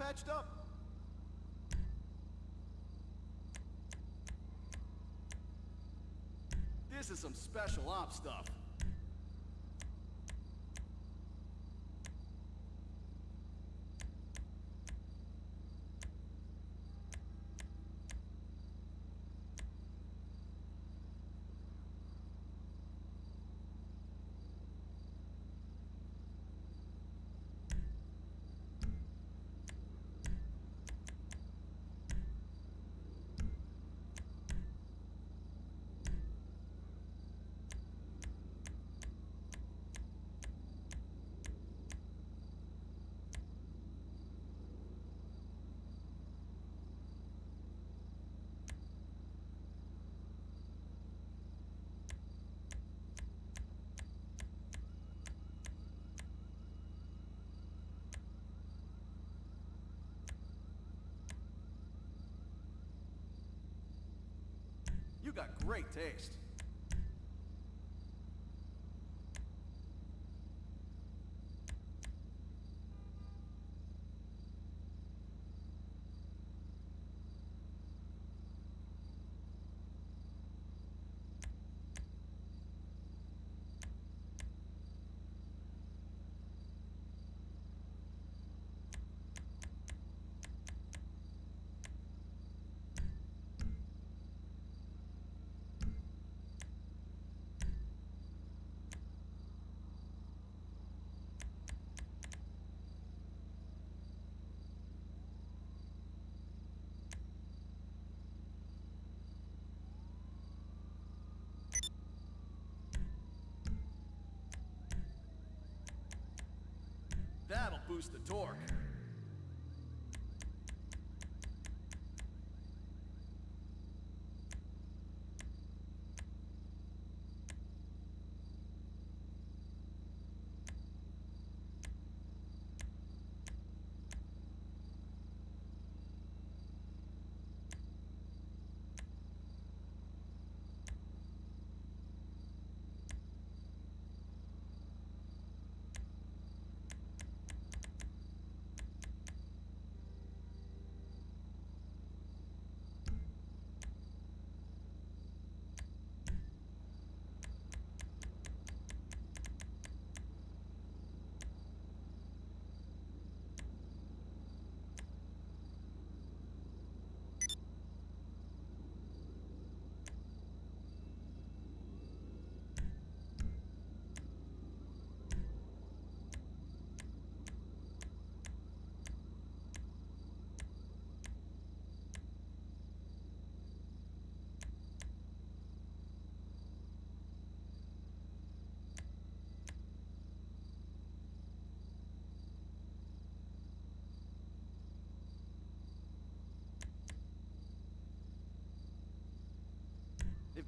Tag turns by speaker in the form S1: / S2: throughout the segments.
S1: patched up? This is some special ops stuff. You got great taste. Boost the torque.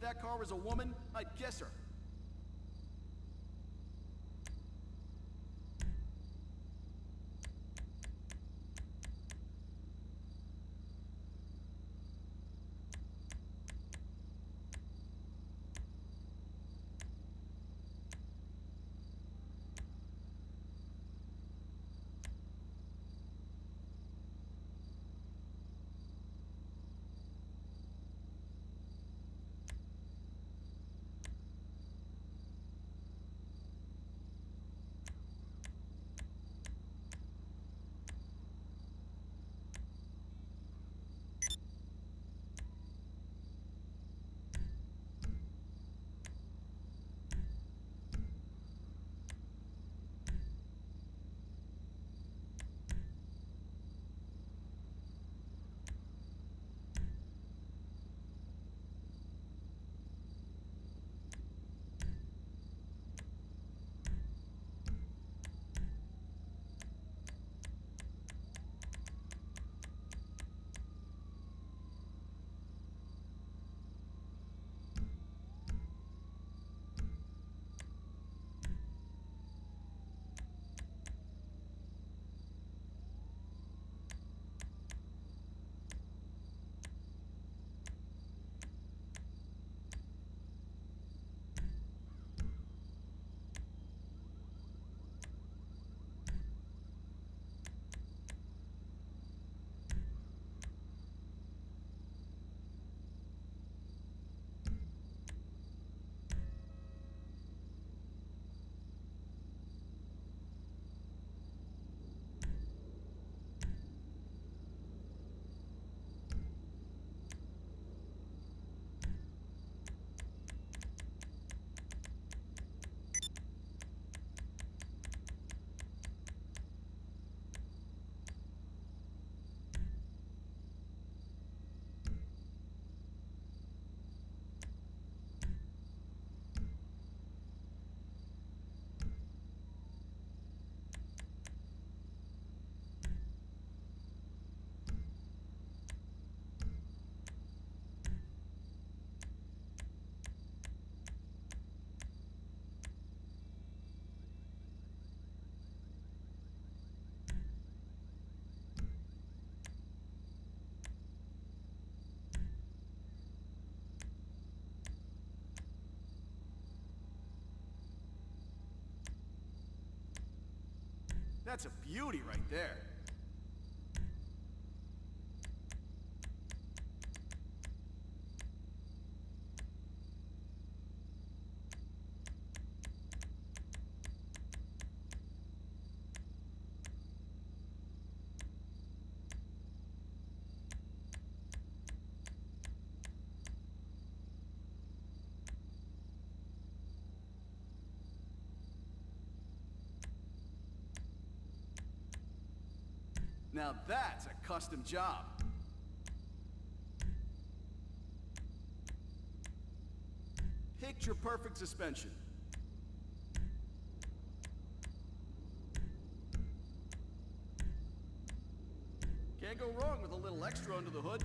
S1: That car was a woman, I'd guess her. That's a beauty right there. Now that's a custom job. Picture perfect suspension. Can't go wrong with a little extra under the hood.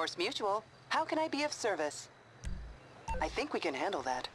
S2: Morse Mutual. How can I be of service? I think we can handle that.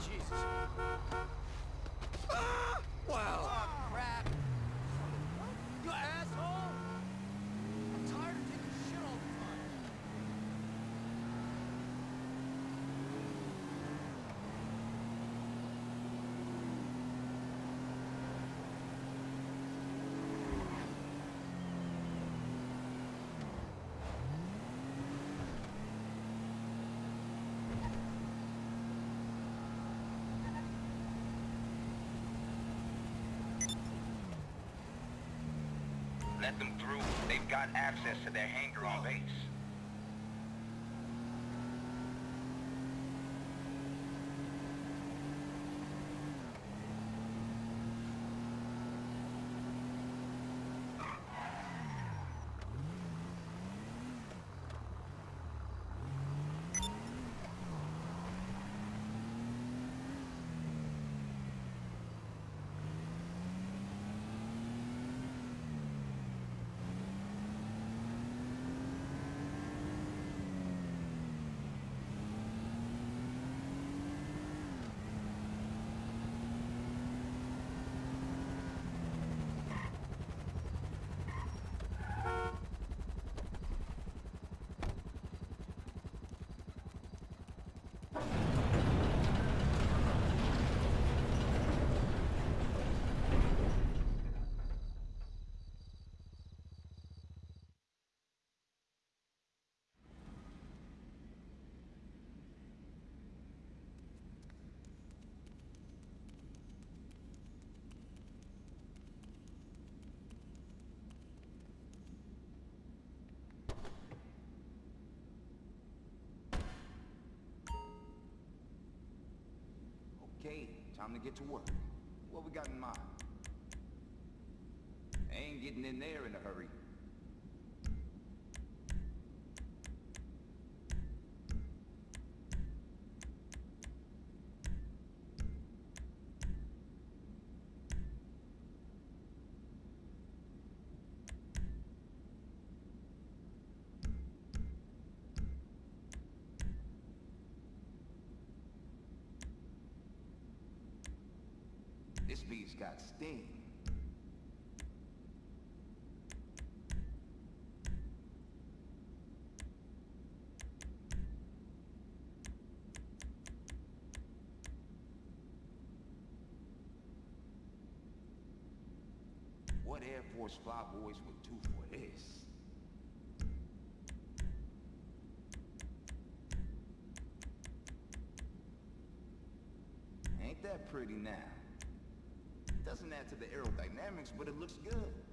S3: Jesus.
S4: Let them through. They've got access to their hangar on base. Okay, time to get to work. What we got in mind? I Ain't getting in there in a hurry. Got steam. What Air Force flyboys would do for this? Ain't that pretty now? Doesn't add to the aerodynamics, but it looks good.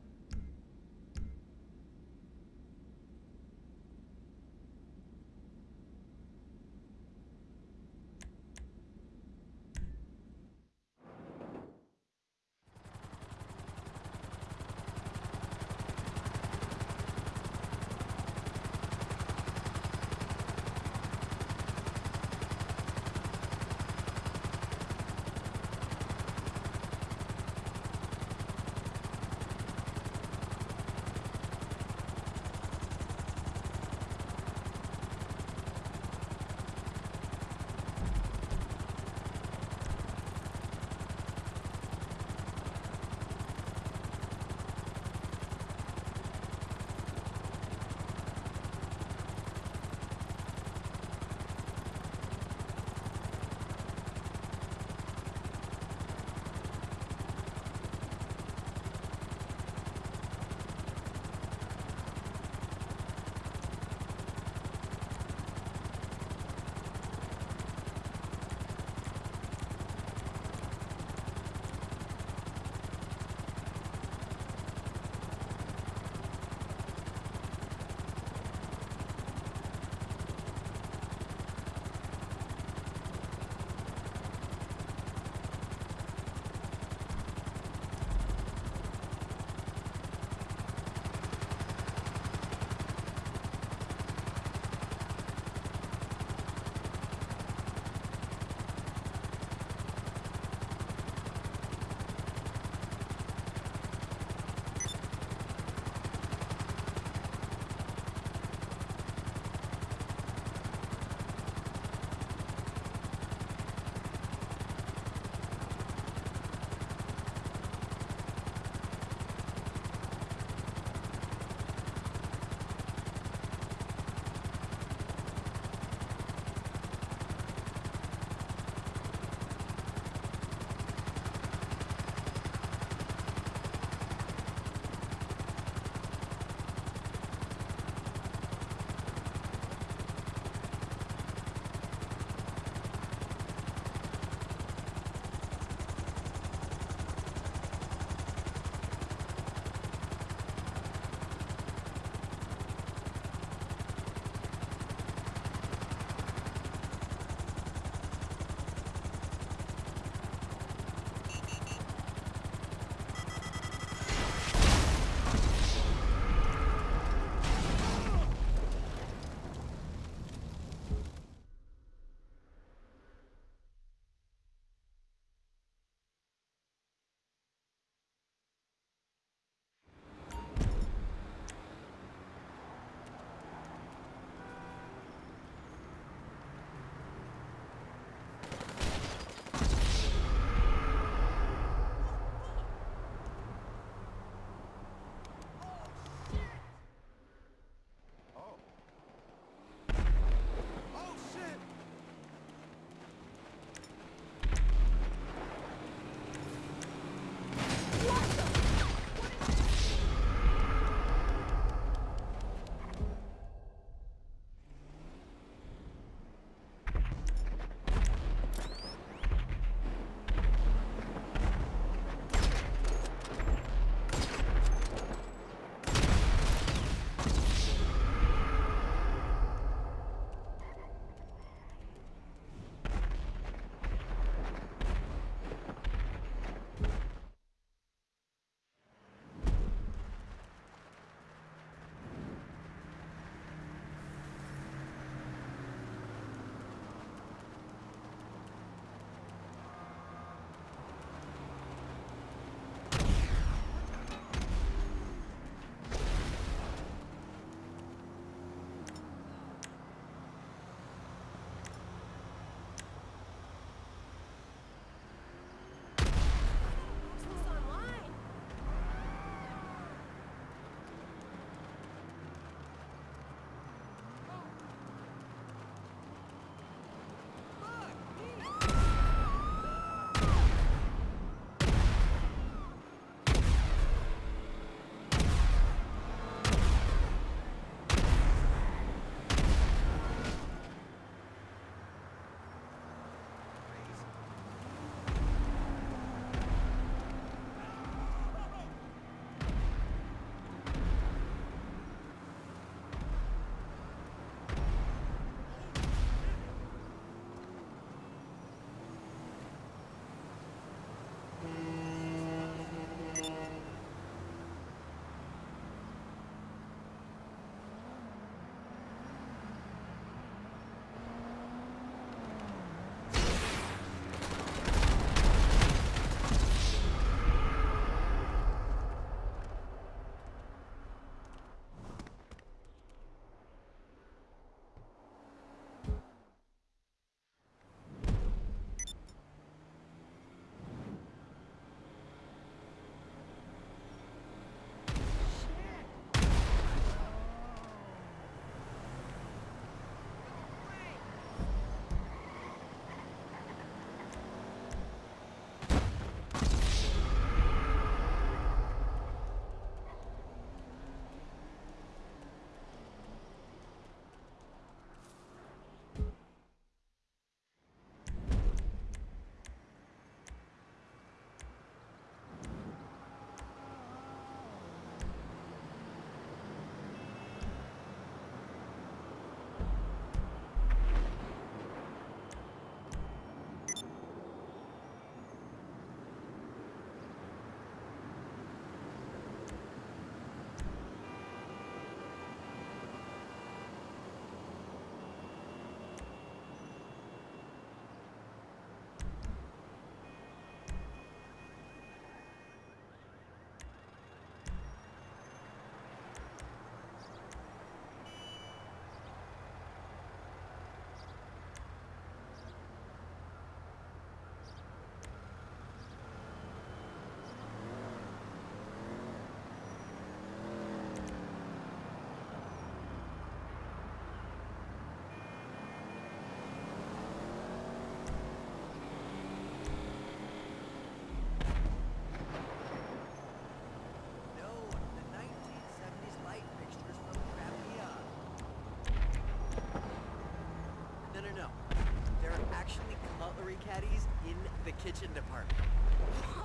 S5: The kitchen department.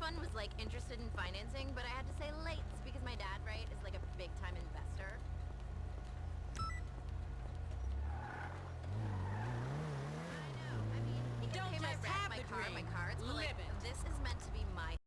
S5: one was like interested in financing, but I had to say late because my dad, right, is like a big time investor. I know. I mean, he can
S6: Don't
S5: pay my rent,
S6: have
S5: my car, my cards, but like